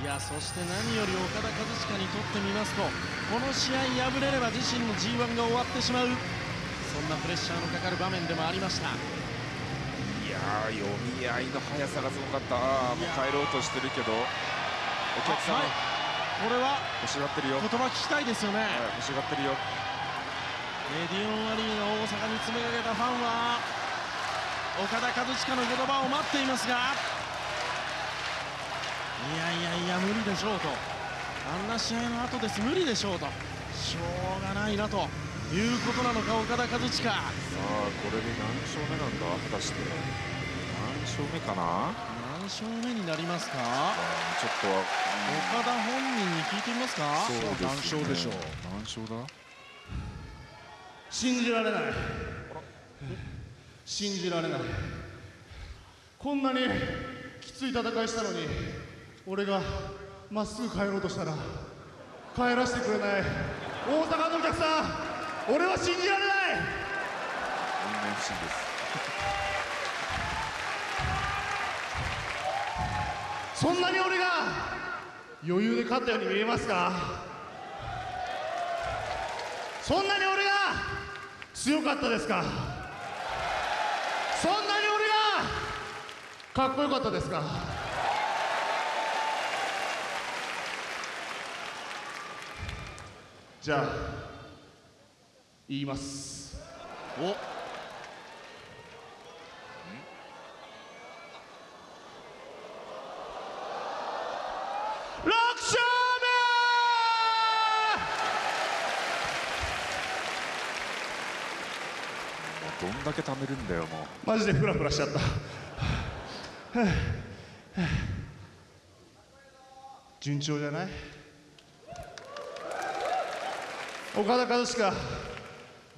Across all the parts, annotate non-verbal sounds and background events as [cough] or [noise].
いやそして何より岡田和親にとってみますとこの試合敗れれば自身の G1 が終わってしまう。そんなプレッシャーのかかる場面でもありました。いやー読み合いの速さがすごかった。もう帰ろうとしてるけどお客さんはい。これは欲しがってるよ、言葉聞きたいですよね。はい欲しがってるよ。レディオンアリーナ大阪に詰めかけたファンは岡田和親の言葉を待っていますがいや無理でしょうと。あんな試合の後です。無理でしょうと。しょうがないなということなのか岡田和親。さあこれで何勝目なんだ？果たして。何勝目かな？何勝目になりますか？ちょっとは、岡田本人に聞いてみますか。うんそう何ですね。勝でしょう何勝だ？信じられない。信じられない。こんなにきつい戦いしたのに俺がまっすぐ帰ろうとしたら帰らせてくれない。大阪のお客さん俺は信じられない。みんな FC です。[laughs] そんなに俺が余裕で勝ったように見えますか？そんなに俺が強かったですか？そんなに俺がかっこよかったですか？じゃあ言います。お。6勝どんだけ貯めるんだよもう。目マジでフラフラしちゃった。[sighs] 順調じゃない？岡田和親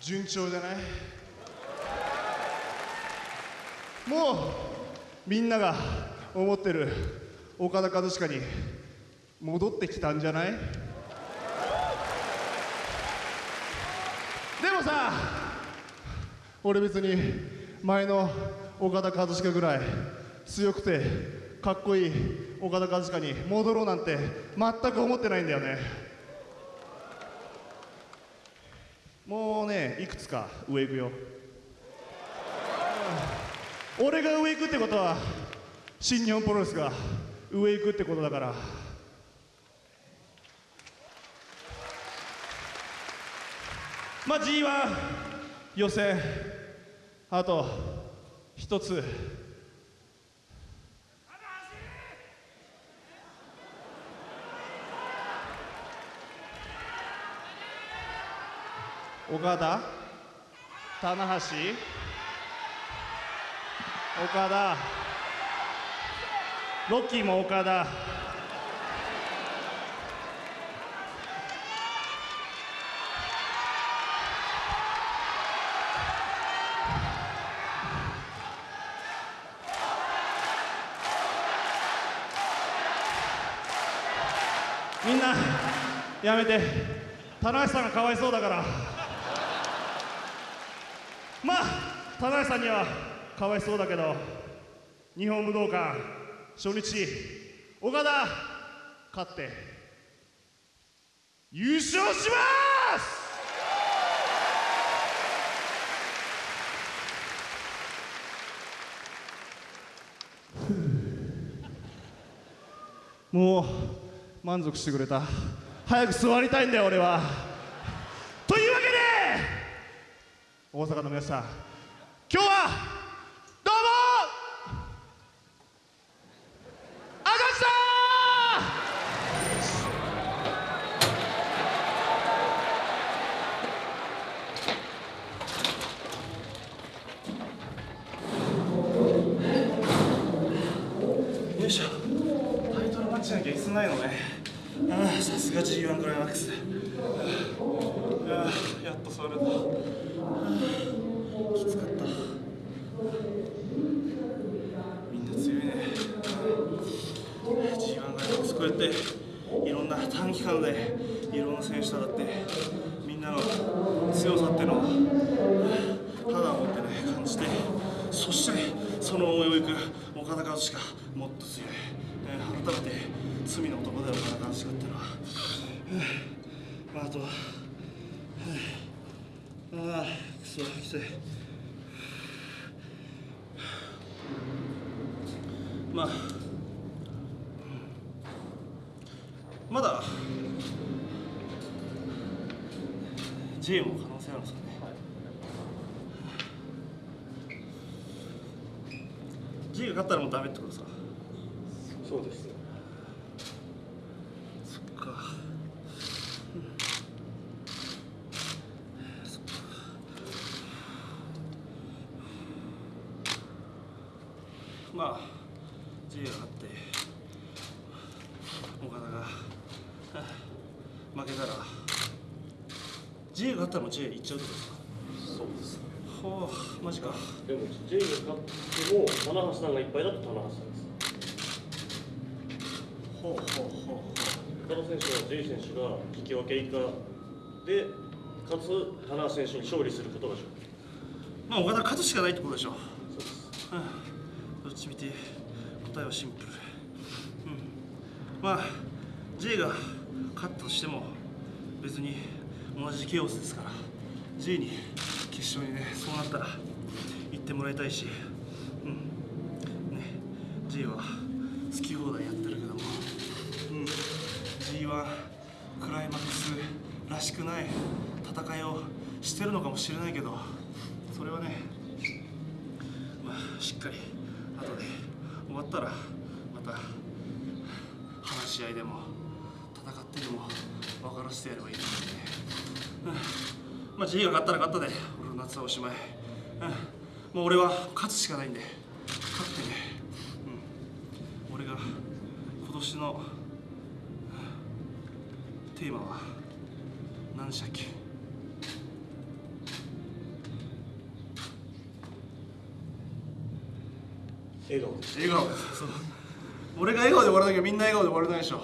順調じゃない？もうみんなが思ってる岡田和親に戻ってきたんじゃない？でもさ俺別に前の岡田和親ぐらい強くてかっこいい岡田和親に戻ろうなんて全く思ってないんだよね。もうねいくつか上行くよ。俺が上行くってことは新日本プロレスが上行くってことだから。まあ G1 予選あと一つ。岡田？棚橋？岡田？ロッキーも岡田。みんなやめて。棚橋さんがかわいそうだから。まあ棚橋さんにはかわいそうだけど日本武道館初日岡田勝って優勝します！もう満足してくれた。早く座りたいんだよ俺はというわけで大阪の皆さん今日はどうも！あがしたよいしょ。タイトルマッチしなきゃ椅子ないのね。ああさすが G1 クライマックス。ああやっと座れたああきつかったみんな強いね G1 クライマいろんな短期間でいろんな選手とだってみんなの強さっていうのを肌を持ってね感じてそしてその思いをいく岡田和親もっと強い、えー改めて罪の男だよ岡田和親っていうのは、まあ、あとはああくそきつい。まあまだ J も可能性あるんですかね、J が勝ったらもうダメってことさそうですそっか、そっか。まあ J が勝って岡田がはあ [laughs] 負けたら J が勝ったらもう J 行っちゃうってことですかそうですほうマジかでも J が勝っても棚橋さんがいっぱいだと棚橋さんです。ほうほうほうほ岡田選手は J 選手が引き分け以下でかつ棚橋選手に勝利することが条件うまあ岡田勝つしかないってことでしょそうです。うんどっちみて？答えはシンプル、うん、まあ J が勝ったとしても別に同じケオスですから J に決勝にねそうなったら行ってもらいたいし、うん。ね、J は好き放題やってるけども、うん、G1 クライマックスらしくない戦いをしてるのかもしれないけどそれはねまあ、しっかり後で終わったらまた話し合いでも戦ってでも分からせてやればいいと思うんで。ね、まあ G が勝ったら勝ったで俺の夏はおしまい、うん、もう俺は勝つしかないんで。勝ってね、うん、俺が今年のうんテーマは何でしたっけ？笑顔です。笑顔。そう。俺が笑顔で終わらなきゃみんな笑顔で終われないでしょ。ね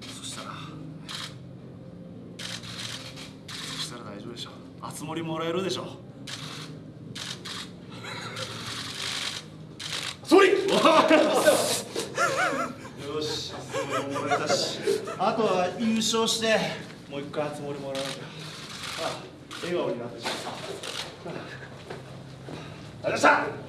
そしたらそしたら大丈夫でつ森もらえるでしょ総理よしあつ森ももらえたしあとは優勝して。もう一回あつ森もらわなきゃ。あ笑顔になってしまった。ありがとうございました